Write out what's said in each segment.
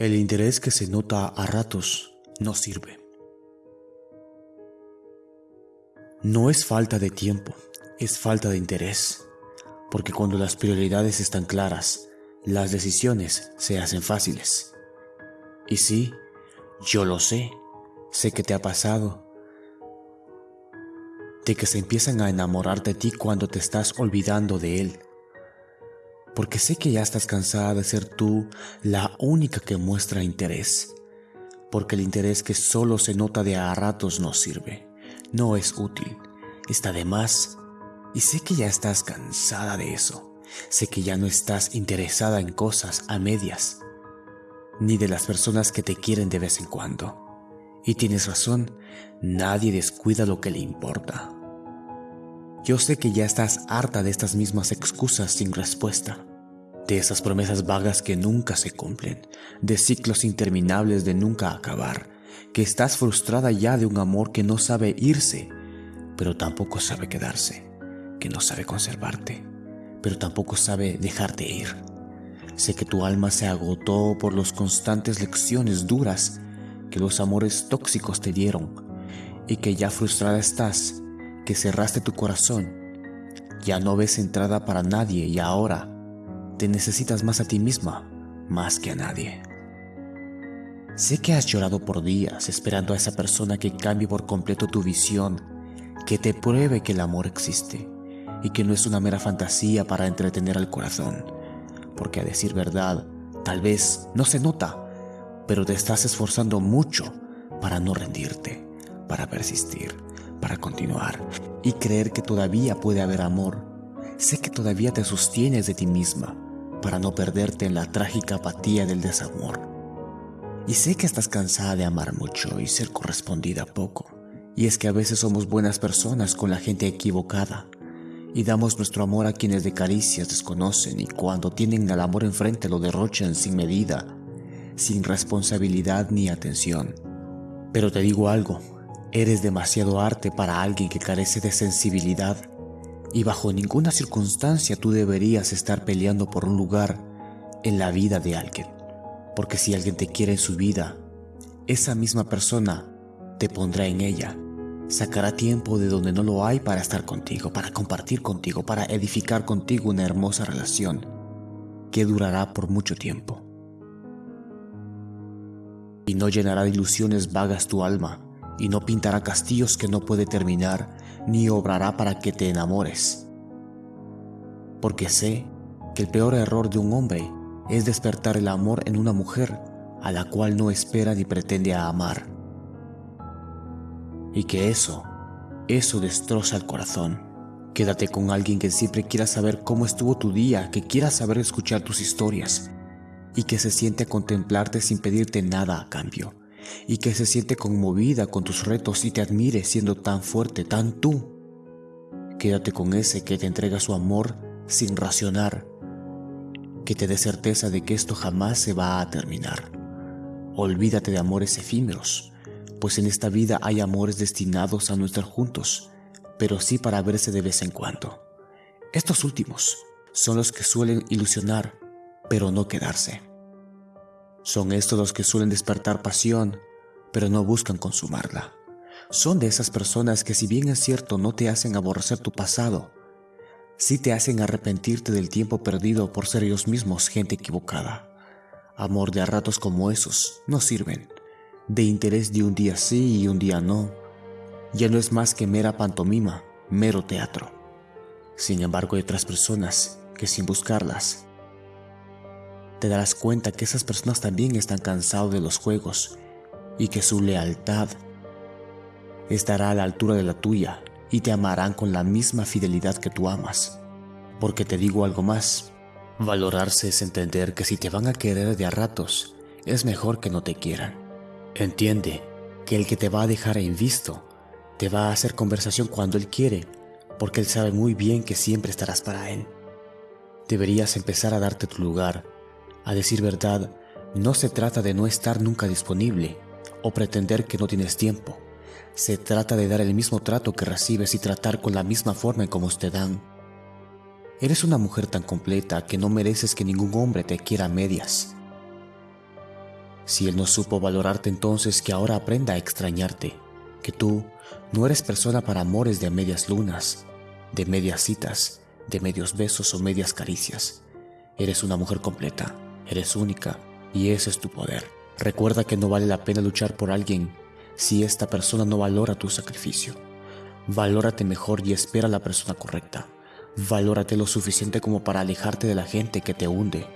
El interés que se nota a ratos no sirve. No es falta de tiempo, es falta de interés, porque cuando las prioridades están claras, las decisiones se hacen fáciles. Y sí, yo lo sé, sé que te ha pasado, de que se empiezan a enamorar de ti cuando te estás olvidando de él porque sé que ya estás cansada de ser tú la única que muestra interés, porque el interés que solo se nota de a ratos no sirve, no es útil, está de más, y sé que ya estás cansada de eso, sé que ya no estás interesada en cosas a medias, ni de las personas que te quieren de vez en cuando. Y tienes razón, nadie descuida lo que le importa. Yo sé que ya estás harta de estas mismas excusas sin respuesta, de esas promesas vagas que nunca se cumplen, de ciclos interminables de nunca acabar, que estás frustrada ya de un amor que no sabe irse, pero tampoco sabe quedarse, que no sabe conservarte, pero tampoco sabe dejarte ir. Sé que tu alma se agotó por las constantes lecciones duras que los amores tóxicos te dieron y que ya frustrada estás que cerraste tu corazón. Ya no ves entrada para nadie y ahora te necesitas más a ti misma, más que a nadie. Sé que has llorado por días esperando a esa persona que cambie por completo tu visión, que te pruebe que el amor existe y que no es una mera fantasía para entretener al corazón, porque a decir verdad, tal vez no se nota, pero te estás esforzando mucho para no rendirte, para persistir para continuar y creer que todavía puede haber amor. Sé que todavía te sostienes de ti misma para no perderte en la trágica apatía del desamor. Y sé que estás cansada de amar mucho y ser correspondida poco. Y es que a veces somos buenas personas con la gente equivocada y damos nuestro amor a quienes de caricias desconocen y cuando tienen el amor enfrente lo derrochan sin medida, sin responsabilidad ni atención. Pero te digo algo, Eres demasiado arte para alguien que carece de sensibilidad y bajo ninguna circunstancia tú deberías estar peleando por un lugar en la vida de alguien. Porque si alguien te quiere en su vida, esa misma persona te pondrá en ella. Sacará tiempo de donde no lo hay para estar contigo, para compartir contigo, para edificar contigo una hermosa relación que durará por mucho tiempo. Y no llenará de ilusiones vagas tu alma, y no pintará castillos que no puede terminar, ni obrará para que te enamores. Porque sé que el peor error de un hombre es despertar el amor en una mujer a la cual no espera ni pretende amar. Y que eso, eso destroza el corazón. Quédate con alguien que siempre quiera saber cómo estuvo tu día, que quiera saber escuchar tus historias y que se siente a contemplarte sin pedirte nada a cambio y que se siente conmovida con tus retos y te admire siendo tan fuerte, tan tú. Quédate con ese que te entrega su amor sin racionar, que te dé certeza de que esto jamás se va a terminar. Olvídate de amores efímeros, pues en esta vida hay amores destinados a no estar juntos, pero sí para verse de vez en cuando. Estos últimos son los que suelen ilusionar, pero no quedarse. Son estos los que suelen despertar pasión, pero no buscan consumarla. Son de esas personas que si bien es cierto no te hacen aborrecer tu pasado, sí te hacen arrepentirte del tiempo perdido por ser ellos mismos gente equivocada. Amor de a ratos como esos no sirven. De interés de un día sí y un día no. Ya no es más que mera pantomima, mero teatro. Sin embargo hay otras personas que sin buscarlas te darás cuenta que esas personas también están cansados de los juegos y que su lealtad estará a la altura de la tuya y te amarán con la misma fidelidad que tú amas. Porque te digo algo más, valorarse es entender que si te van a querer de a ratos, es mejor que no te quieran. Entiende que el que te va a dejar en visto, te va a hacer conversación cuando él quiere, porque él sabe muy bien que siempre estarás para él. Deberías empezar a darte tu lugar a decir verdad, no se trata de no estar nunca disponible o pretender que no tienes tiempo. Se trata de dar el mismo trato que recibes y tratar con la misma forma en como te dan. Eres una mujer tan completa que no mereces que ningún hombre te quiera a medias. Si él no supo valorarte entonces que ahora aprenda a extrañarte, que tú no eres persona para amores de medias lunas, de medias citas, de medios besos o medias caricias. Eres una mujer completa, eres única y ese es tu poder. Recuerda que no vale la pena luchar por alguien si esta persona no valora tu sacrificio. Valórate mejor y espera a la persona correcta. Valórate lo suficiente como para alejarte de la gente que te hunde.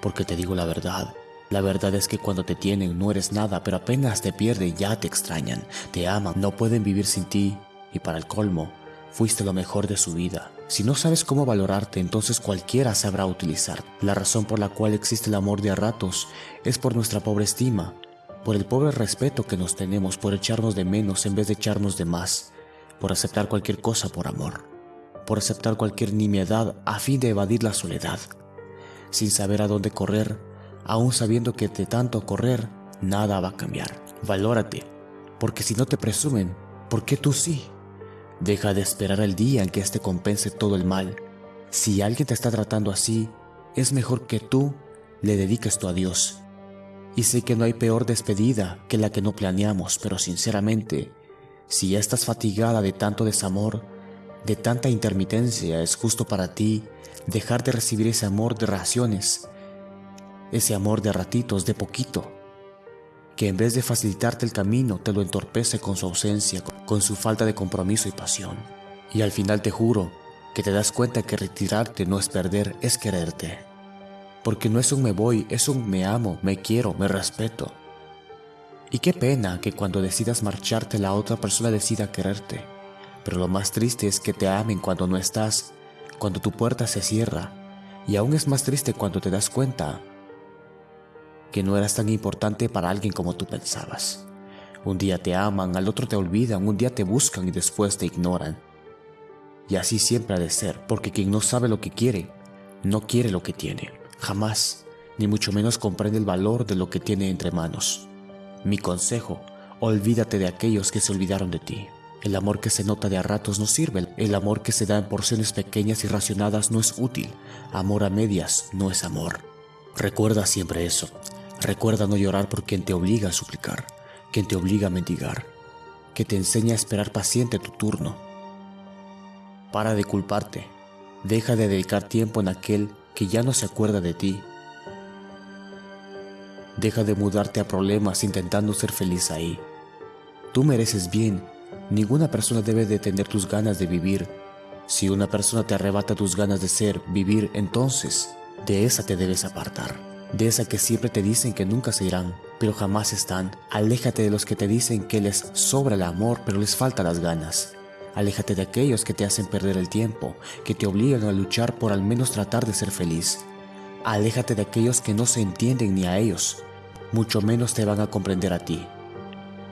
Porque te digo la verdad, la verdad es que cuando te tienen no eres nada, pero apenas te pierden ya te extrañan, te aman, no pueden vivir sin ti y para el colmo, fuiste lo mejor de su vida. Si no sabes cómo valorarte, entonces cualquiera sabrá utilizar. La razón por la cual existe el amor de a ratos es por nuestra pobre estima, por el pobre respeto que nos tenemos, por echarnos de menos en vez de echarnos de más, por aceptar cualquier cosa por amor, por aceptar cualquier nimiedad a fin de evadir la soledad, sin saber a dónde correr, aún sabiendo que de tanto correr, nada va a cambiar. Valórate, porque si no te presumen, ¿por qué tú sí? Deja de esperar el día en que éste compense todo el mal. Si alguien te está tratando así, es mejor que tú le dediques tu adiós y sé que no hay peor despedida que la que no planeamos, pero sinceramente, si ya estás fatigada de tanto desamor, de tanta intermitencia, es justo para ti dejar de recibir ese amor de raciones, ese amor de ratitos, de poquito, que en vez de facilitarte el camino te lo entorpece con su ausencia, con su falta de compromiso y pasión. Y al final te juro que te das cuenta que retirarte no es perder, es quererte porque no es un me voy, es un me amo, me quiero, me respeto. Y qué pena que cuando decidas marcharte la otra persona decida quererte, pero lo más triste es que te amen cuando no estás, cuando tu puerta se cierra, y aún es más triste cuando te das cuenta que no eras tan importante para alguien como tú pensabas. Un día te aman, al otro te olvidan, un día te buscan y después te ignoran. Y así siempre ha de ser, porque quien no sabe lo que quiere, no quiere lo que tiene. Jamás, ni mucho menos comprende el valor de lo que tiene entre manos. Mi consejo, olvídate de aquellos que se olvidaron de ti. El amor que se nota de a ratos no sirve, el amor que se da en porciones pequeñas y racionadas no es útil, amor a medias no es amor. Recuerda siempre eso, recuerda no llorar por quien te obliga a suplicar, quien te obliga a mendigar, que te enseña a esperar paciente tu turno. Para de culparte, deja de dedicar tiempo en aquel que ya no se acuerda de ti. Deja de mudarte a problemas intentando ser feliz ahí. Tú mereces bien. Ninguna persona debe detener tus ganas de vivir. Si una persona te arrebata tus ganas de ser, vivir, entonces de esa te debes apartar. De esa que siempre te dicen que nunca se irán, pero jamás están. Aléjate de los que te dicen que les sobra el amor, pero les falta las ganas. Aléjate de aquellos que te hacen perder el tiempo, que te obligan a luchar por al menos tratar de ser feliz. Aléjate de aquellos que no se entienden ni a ellos, mucho menos te van a comprender a ti.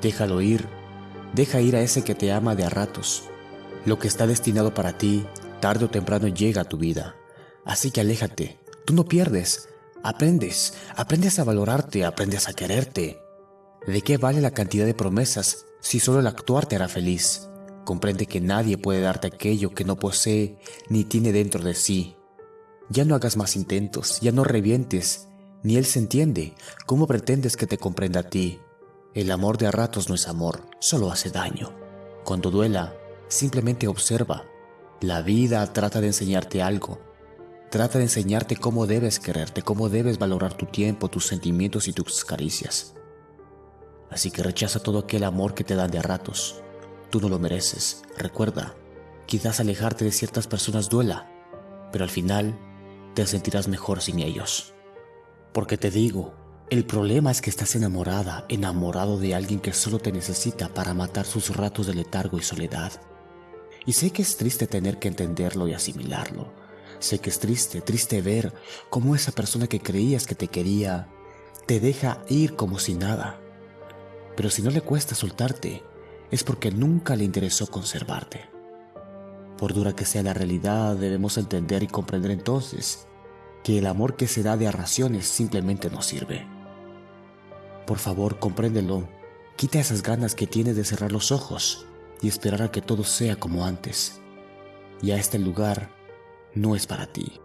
Déjalo ir, deja ir a ese que te ama de a ratos. Lo que está destinado para ti, tarde o temprano llega a tu vida. Así que aléjate, tú no pierdes, aprendes, aprendes a valorarte, aprendes a quererte. ¿De qué vale la cantidad de promesas si solo el actuar te hará feliz? Comprende que nadie puede darte aquello que no posee ni tiene dentro de sí. Ya no hagas más intentos, ya no revientes, ni él se entiende. ¿Cómo pretendes que te comprenda a ti? El amor de a ratos no es amor, solo hace daño. Cuando duela, simplemente observa. La vida trata de enseñarte algo. Trata de enseñarte cómo debes quererte, cómo debes valorar tu tiempo, tus sentimientos y tus caricias. Así que rechaza todo aquel amor que te dan de a ratos. Tú no lo mereces. Recuerda, quizás alejarte de ciertas personas duela, pero al final te sentirás mejor sin ellos. Porque te digo, el problema es que estás enamorada, enamorado de alguien que solo te necesita para matar sus ratos de letargo y soledad. Y sé que es triste tener que entenderlo y asimilarlo. Sé que es triste, triste ver cómo esa persona que creías que te quería te deja ir como si nada. Pero si no le cuesta soltarte, es porque nunca le interesó conservarte. Por dura que sea la realidad, debemos entender y comprender entonces que el amor que se da de a raciones simplemente no sirve. Por favor, compréndelo. Quita esas ganas que tienes de cerrar los ojos y esperar a que todo sea como antes. Ya este lugar no es para ti.